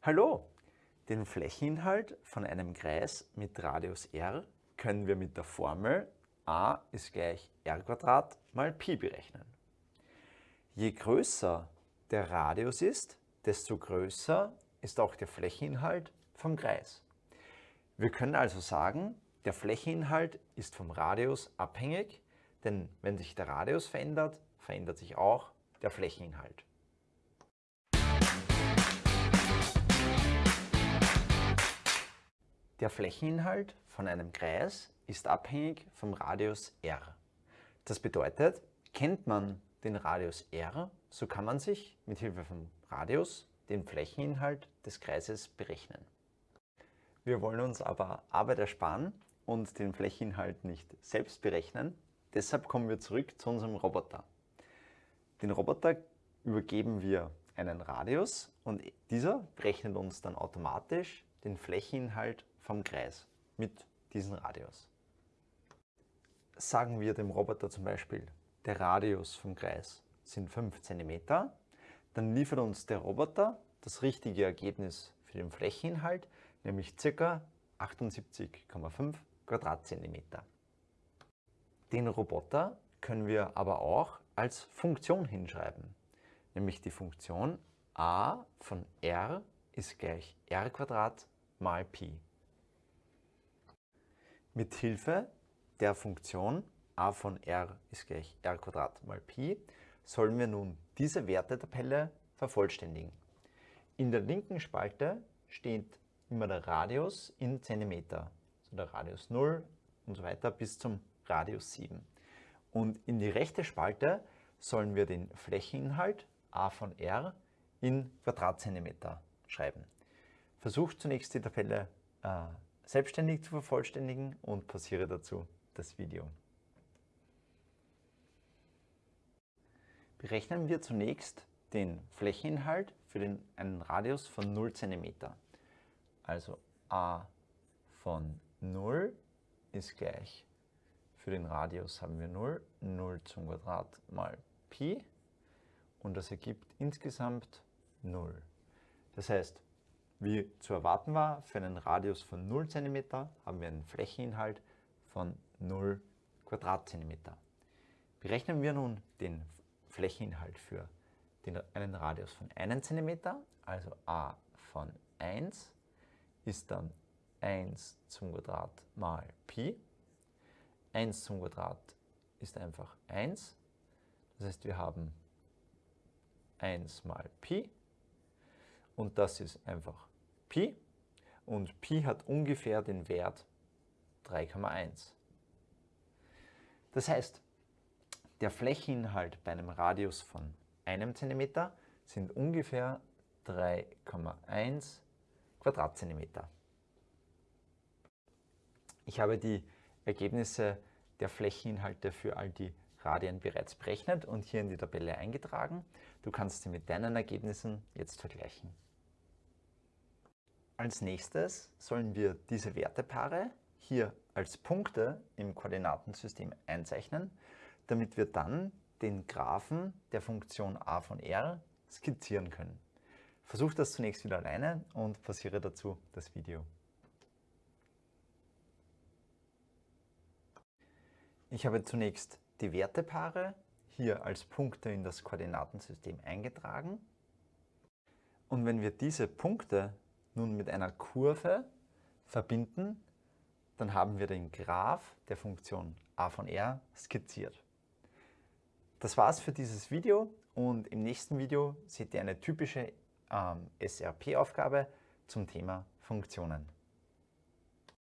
Hallo! Den Flächeninhalt von einem Kreis mit Radius r können wir mit der Formel a ist gleich r mal Pi berechnen. Je größer der Radius ist, desto größer ist auch der Flächeninhalt vom Kreis. Wir können also sagen, der Flächeninhalt ist vom Radius abhängig, denn wenn sich der Radius verändert, verändert sich auch der Flächeninhalt. Der Flächeninhalt von einem Kreis ist abhängig vom Radius r. Das bedeutet, kennt man den Radius r, so kann man sich mit Hilfe vom Radius den Flächeninhalt des Kreises berechnen. Wir wollen uns aber Arbeit ersparen und den Flächeninhalt nicht selbst berechnen. Deshalb kommen wir zurück zu unserem Roboter. Den Roboter übergeben wir einen Radius und dieser berechnet uns dann automatisch den Flächeninhalt vom Kreis mit diesem Radius. Sagen wir dem Roboter zum Beispiel, der Radius vom Kreis sind 5 cm, dann liefert uns der Roboter das richtige Ergebnis für den Flächeninhalt, nämlich ca. 78,5 Quadratzentimeter. Den Roboter können wir aber auch als Funktion hinschreiben, nämlich die Funktion a von r ist gleich r mal Pi. Mit Hilfe der Funktion a von r ist gleich r mal Pi sollen wir nun diese Wertetabelle vervollständigen. In der linken Spalte steht immer der Radius in Zentimeter, also der Radius 0 und so weiter bis zum Radius 7. Und in die rechte Spalte sollen wir den Flächeninhalt a von r in Quadratzentimeter schreiben. Versucht zunächst die Tabelle äh, selbstständig zu vervollständigen und pausiere dazu das Video. Berechnen wir zunächst den Flächeninhalt für den, einen Radius von 0 cm. Also a von 0 ist gleich, für den Radius haben wir 0, 0 zum Quadrat mal Pi und das ergibt insgesamt 0. Das heißt, wie zu erwarten war, für einen Radius von 0 cm haben wir einen Flächeninhalt von 0 Quadratzentimeter. Berechnen wir nun den Flächeninhalt für den, einen Radius von 1 cm, also a von 1 ist dann 1 zum Quadrat mal Pi. 1 zum Quadrat ist einfach 1. Das heißt, wir haben 1 mal Pi und das ist einfach Pi und Pi hat ungefähr den Wert 3,1. Das heißt, der Flächeninhalt bei einem Radius von einem Zentimeter sind ungefähr 3,1 Quadratzentimeter. Ich habe die Ergebnisse der Flächeninhalte für all die Radien bereits berechnet und hier in die Tabelle eingetragen. Du kannst sie mit deinen Ergebnissen jetzt vergleichen. Als nächstes sollen wir diese Wertepaare hier als Punkte im Koordinatensystem einzeichnen, damit wir dann den Graphen der Funktion a von r skizzieren können. Versuch das zunächst wieder alleine und pausiere dazu das Video. Ich habe zunächst die Wertepaare hier als Punkte in das Koordinatensystem eingetragen. Und wenn wir diese Punkte nun mit einer Kurve verbinden, dann haben wir den Graph der Funktion a von r skizziert. Das war's für dieses Video und im nächsten Video seht ihr eine typische ähm, SRP-Aufgabe zum Thema Funktionen.